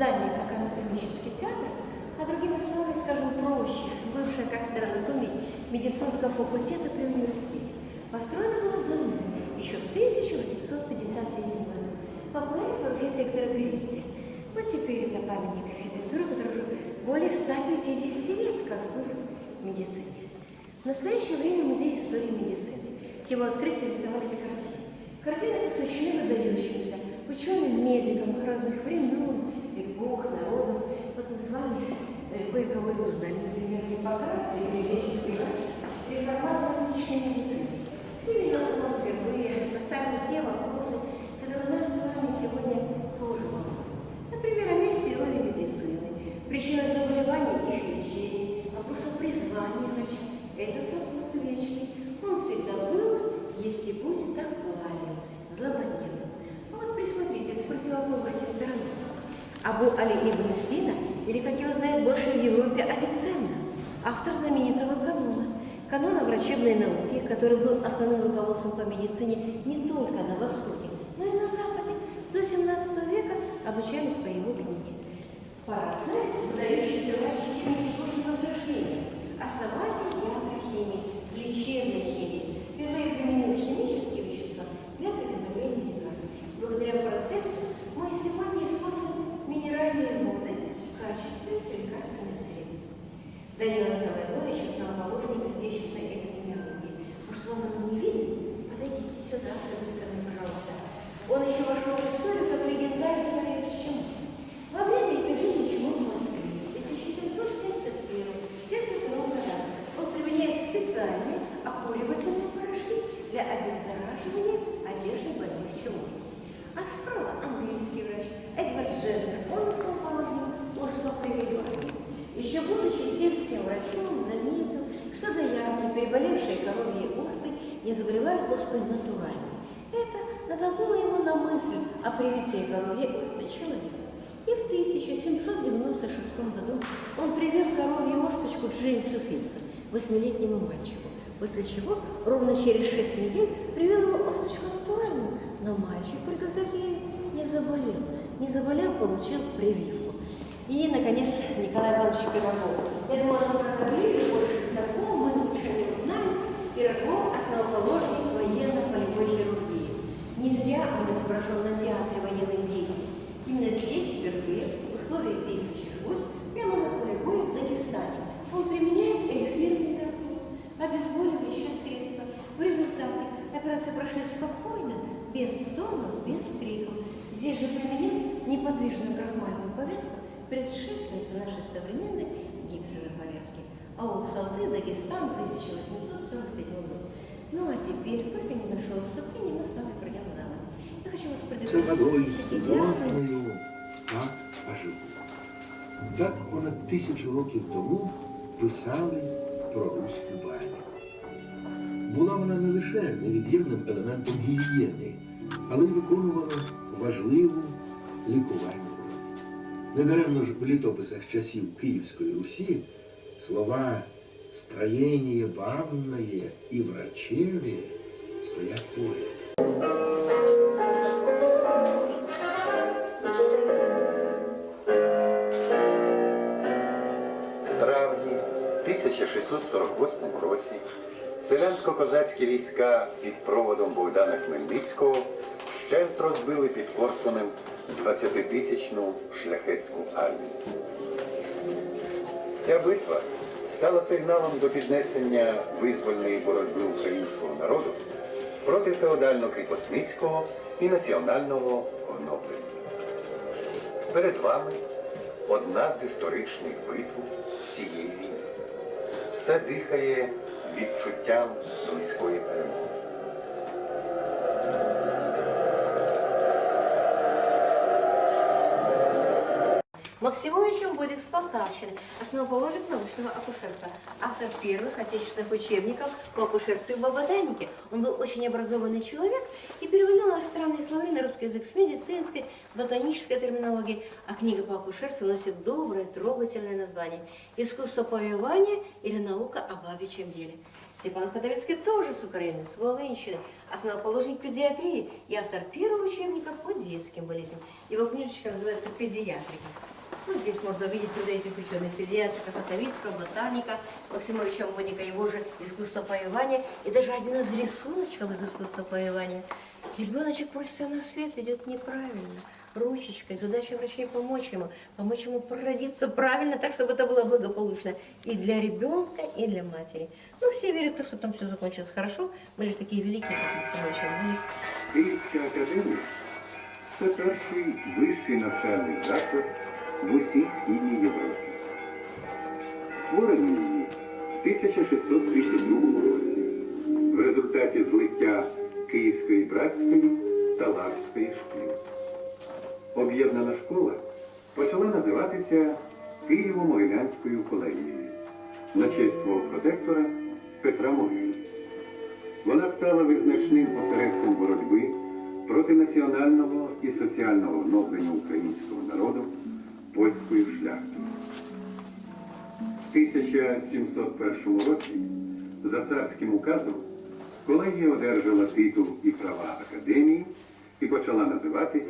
Здание как анатомический театр, а другими словами, скажем проще, бывшая кафедра анатомии медицинского факультета при университете. Построено было давно, еще в 1853 году, по проекту архитектора Беретти. Вот теперь это памятник архитектуры, который уже более 150 лет как служит медицине. В настоящее время музей истории медицины. К его открытию рисовались картины. Картины посвящены выдающимся ученым, медикам разных времен, эпох, народов. Вот мы с вами э, кое-кого и узнали, например, Гиппократ, или греческий врач, реформатор античной медицины. Или он впервые поставил те вопросы, которые нас с вами сегодня тоже волнуют. Например, о месте и роли медицины, причинах заболеваний и их лечения, вопросу призвания врача. Этот вопрос вечный. Он всегда был, есть и будет актуален, злободневным. А вот присмотрите с противоположной стороны. Абу Али Ибн Сина, или, как его знают больше в Европе, Авиценна, автор знаменитого канона. Канона врачебной науки, который был основным руководством по медицине не только на Востоке, но и на Западе. До 17 века обучались по его книге. Парацельс, выдающийся врач химии эпохи Возрождения, основатель не заболевают оспой натурально. Это натолкнуло его на мысль о привитии коровьей оспы человека. И в 1796 году он привел коровью оспочку Джеймсу Филсу, восьмилетнему мальчику, после чего ровно через шесть недель привел его оспочку натуральную, но мальчик в результате не заболел. Не заболел, получил прививку. И, наконец, Николай Иванович Пирогов. Я думаю, он как-то ближе, больше знаком, мы лучше его знаем. Пирогов – основоположник Аул Салты, Дагестан, 1847 год. Ну а теперь, после небольшого вступления, мы с вами пройдем в зал. Я хочу вас водою предупредить, идеальный студеною так оживу. Так понад тисячу років тому писали про руську баню. Була вона не лише невід'ємним елементом гігієни, але й виконувала важливу лікувальну роль. Недаремно ж в літописах часів Київської Русі слова «строєння банное» і «врачеві» стоять поряд. Травні 1648 році селянсько-козацькі війська під проводом Богдана Хмельницького вщент розбили під Корсунем 20-тисячну шляхетську армію. Ця битва стала сигналом до піднесення визвольної боротьби українського народу проти феодально-кріпосницького і національного оновлення. Перед вами одна з історичних битв цієї війни. Все дихає відчуттям близької перемоги. Максимовичем Бодик с Полтавщины, основоположник научного акушерства, автор первых отечественных учебников по акушерству и ботанике. Он был очень образованный человек и переводил иностранные словари на русский язык с медицинской, ботанической терминологией, а книга по акушерству носит доброе, трогательное название «Искусство повивания или наука о бабичьем деле». Степан Ходовицкий тоже с Украины, с Волынщины, основоположник педиатрии и автор первого учебника по детским болезням. Его книжечка называется «Педиатрика». Вот здесь можно увидеть труды этих ученых педиатрика Ходовицкого, ботаника, Максимовича Моника, его же искусство повивания и даже один из рисуночков из искусства повивания. Ребеночек просится на свет, идет неправильно ручечкой. Задача врачей помочь ему, помочь ему прородиться правильно, так, чтобы это было благополучно и для ребенка, и для матери. Ну, все верят в то, что там все закончится хорошо. Мы лишь такие великие, как Максим Київська академія це перший вищий навчальний заклад в усій східній Європі. Створені її в 1632 році в результаті злиття Київської братської та Лавської шкіл. Об'єднана школа почала називатися Києво-Могилянською колегією на честь свого протектора Петра Могили. Вона стала визначним осередком боротьби проти національного і соціального гноблення українського народу польською шляхтою. В 1701 році за царським указом колегія одержала титул і права академії і почала називатись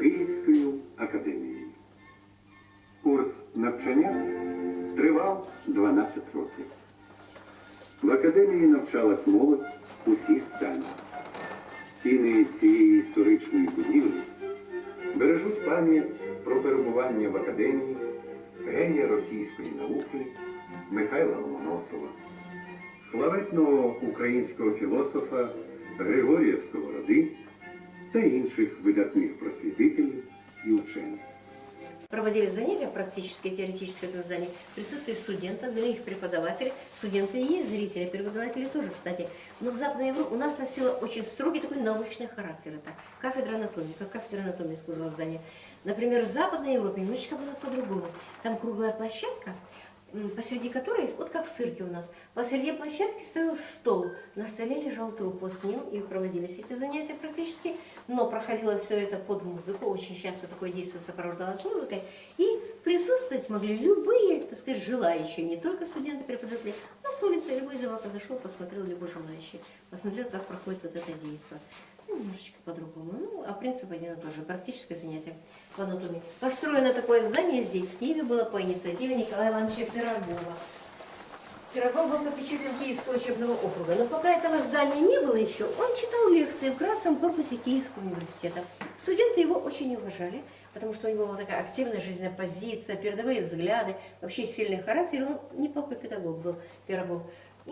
Київською академією. Курс навчання тривав 12 років. В академії навчалась молодь усіх станів. Стіни цієї історичної будівлі бережуть пам'ять про перебування в академії генія російської науки Михайла Ломоносова, славетного українського філософа Григорія Сковороди та інших видатних просвітителів і учених. Проводили занятия практически теоретически в этом здании в присутствии студентов, их преподаватели. Студенты и есть зрители, преподаватели тоже, кстати. Но в Западной Европе у нас носила очень строгий такой научный характер. Это кафедра анатомии, как кафедра анатомии служила здание. Например, в Западной Европе немножечко было по-другому. Там круглая площадка, посреди которой, вот как в цирке у нас, посреди площадки стоял стол, на столе лежал труп, вот с ним и проводились эти занятия практически, но проходило все это под музыку, очень часто такое действие сопровождалось музыкой, и присутствовать могли любые, так сказать, желающие, не только студенты, преподаватели, но с улицы любой зевака зашел, посмотрел любой желающий, посмотрел, как проходит вот это действие. Ну, немножечко по-другому. Ну, а принцип один и тот же. Практическое занятие в анатомии. Построено такое здание здесь, в Киеве, было по инициативе Николая Ивановича Пирогова. Пирогов был попечителем Киевского учебного округа, но пока этого здания не было еще, он читал лекции в красном корпусе Киевского университета. Студенты его очень уважали, потому что у него была такая активная жизненная позиция, передовые взгляды, вообще сильный характер, он неплохой педагог был, Пирогов.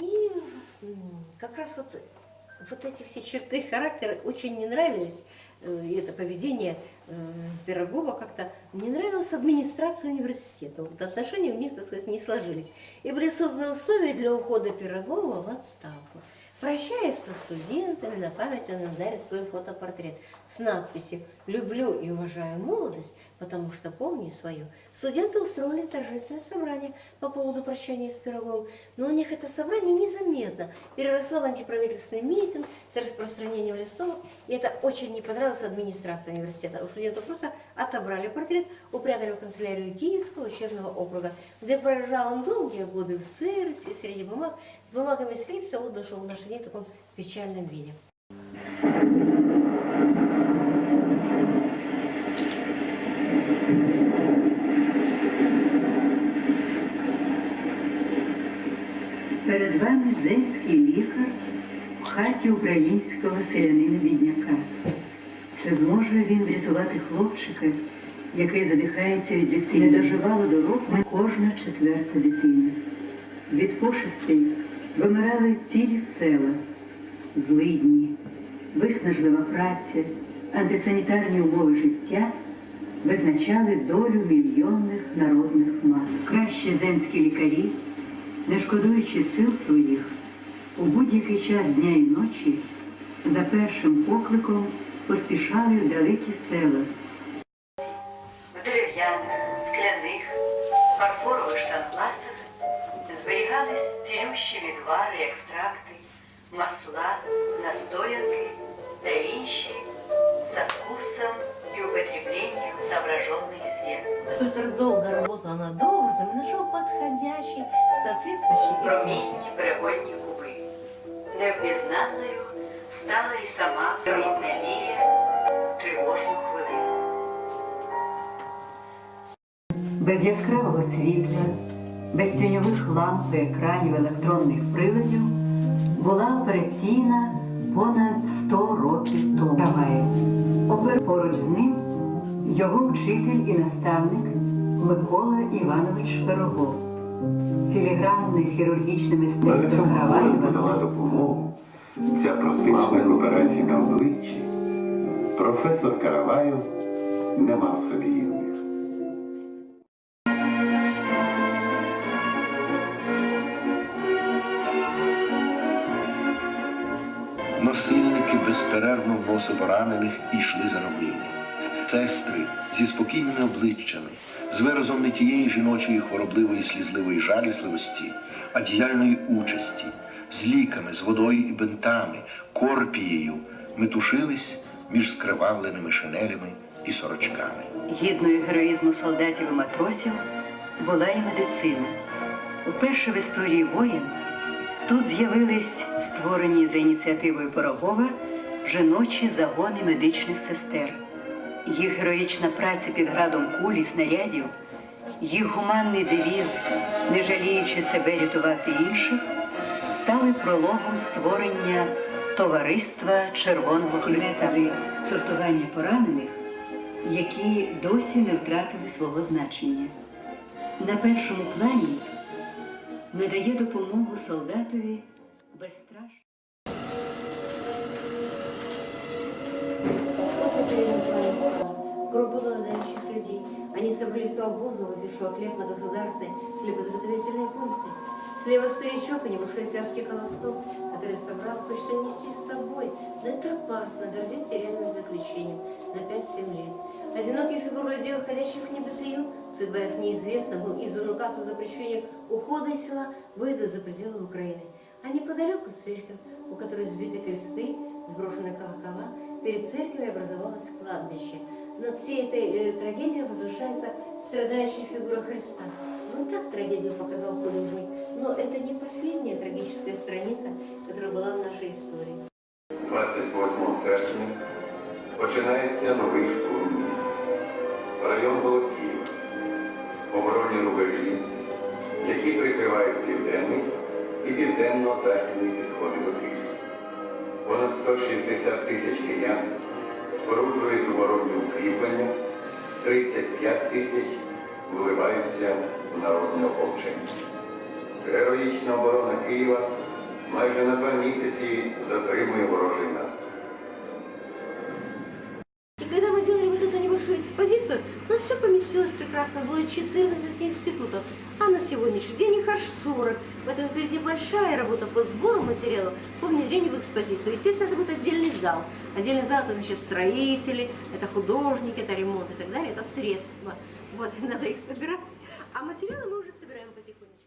И как раз вот вот эти все черты характера очень не нравились, э, и это поведение э, Пирогова как-то не нравилось администрации университета. Вот отношения у них, так сказать, не сложились. И были созданы условия для ухода Пирогова в отставку. Прощаясь со студентами, на память он им дарит свой фотопортрет с надписью «Люблю и уважаю молодость, потому что помню свою». Студенты устроили торжественное собрание по поводу прощания с Пироговым, но у них это собрание незаметно переросло в антиправительственный митинг с распространением листовок, и это очень не понравилось администрации университета. У студентов просто отобрали портрет, упрятали в канцелярию Киевского учебного округа, где прожил он долгие годы в сырости, среди бумаг, с бумагами слипся, вот дошел дни в таком печальном виде. Перед вами земський лікар в хаті українського селянина-бідняка. Чи зможе він врятувати хлопчика, який задихається від дифтерії? Не доживало до року кожна четверта дитина. Від пошестей вимирали цілі села, злидні, виснажлива праця, антисанітарні умови життя визначали долю мільйонних народних мас. Кращі земські лікарі не шкодуючи сил своїх, у будь-який час дня і ночі за першим покликом поспішали в далекі села. в дерев'яних, скляних, фарфорових штангласах зберігались цілющі відвари, екстракти, масла, настоянки та інші со вкусом и употреблением соображенных средств. Скульптор долго работал над образом и нашел подходящий, соответствующий Промінні переводні куби. Невпізнанною стала і сама рідна дія тривожну хвилину. Без яскравого світла, без тіньових ламп і екранів електронних приладів була операційна понад 100 років тому. Опер поруч з ним його вчитель і наставник Микола Іванович Пирогов. Філігранне хірургічне мистецтво Караваєва подала допомогу ця просична операцій на обличчі. Професор Караваєв не мав собі рівних. Безперервно вносили поранених і йшли за робіння. Сестри зі спокійними обличчями, з виразом не тієї жіночої хворобливої слізливої жалісливості, а діяльної участі, з ліками, з водою і бинтами, корпією метушились між скривавленими шинелями і сорочками. Гідною героїзму солдатів і матросів була і медицина. Уперше в історії воєн тут з'явились створені за ініціативою Пирогова жіночі загони медичних сестер. Їх героїчна праця під градом куль і снарядів, їх гуманний девіз, не жаліючи себе рятувати інших, стали прологом створення товариства Червоного Христа. Сортування поранених які досі не втратили свого значення. На першому плані надає допомогу солдатові безстрашно. У обоза, возившего хлеб на государственные хлебозаготовительные пункты. Слева старичок, у него шесть связки колосков, который собрал, хочет унести с собой. Но это опасно, грозит тюремным заключением на 5-7 лет. Одинокие фигуры людей, уходящих в небытию, судьба их неизвестна, был издан указ о запрещении ухода из села, выезда за пределы Украины. А неподалеку церковь, у которой сбиты кресты, сброшены колокола, перед церковью образовалось кладбище. Над всей этой э, трагедией возвышается страдающая фигура Христа. Ну так трагедию показал художник, но это не последняя трагическая страница, которая была в нашей истории. 28 серпня починається новий штурм міста. Район Голосіїв. Оборонні рубежі, які прикривають південний і південно-західний підходи до Києва. Понад 160 тисяч киян споруджують оборонні укріплення, 35 тисяч вливаються в народне ополчення. Героїчна оборона Києва майже на два місяці затримує ворожий наступ. Небольшую экспозицию, у нас все поместилось прекрасно. Было 14 институтов, а на сегодняшний день их аж 40. Поэтому впереди большая работа по сбору материалов, по внедрению в экспозицию. Естественно, это будет отдельный зал. Отдельный зал – это, значит, строители, это художники, это ремонт и так далее, это средства. Вот, надо их собирать. А материалы мы уже собираем потихонечку.